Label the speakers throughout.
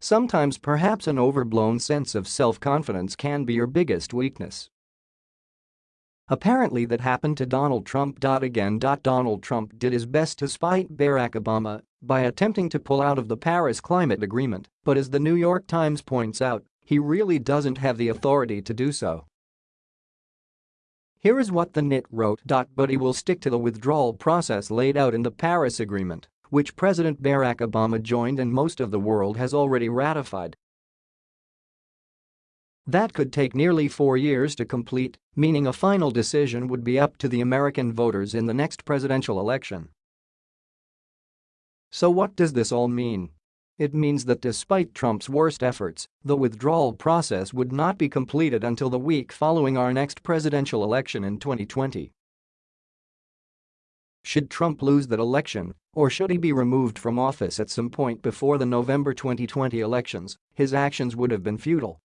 Speaker 1: Sometimes perhaps an overblown sense of self-confidence can be your biggest weakness. Apparently that happened to Donald Trump. Again. Donald Trump did his best to spite Barack Obama by attempting to pull out of the Paris Climate Agreement, but as the New York Times points out, he really doesn't have the authority to do so. Here is what the NYT wrote. But he will stick to the withdrawal process laid out in the Paris Agreement which President Barack Obama joined and most of the world has already ratified. That could take nearly four years to complete, meaning a final decision would be up to the American voters in the next presidential election. So what does this all mean? It means that despite Trump's worst efforts, the withdrawal process would not be completed until the week following our next presidential election in 2020. Should Trump lose that election, or should he be removed from office at some point before the November 2020 elections, his actions would have been futile.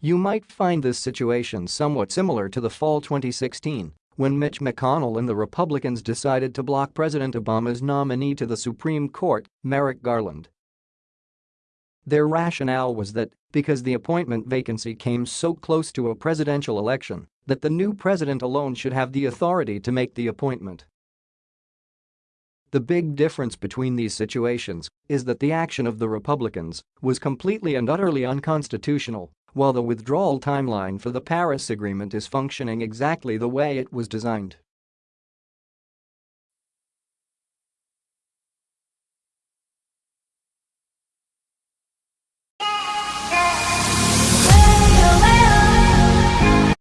Speaker 1: You might find this situation somewhat similar to the fall 2016 when Mitch McConnell and the Republicans decided to block President Obama's nominee to the Supreme Court, Merrick Garland. Their rationale was that, because the appointment vacancy came so close to a presidential election, that the new president alone should have the authority to make the appointment. The big difference between these situations is that the action of the Republicans was completely and utterly unconstitutional, while the withdrawal timeline for the Paris Agreement is functioning exactly the way it was designed.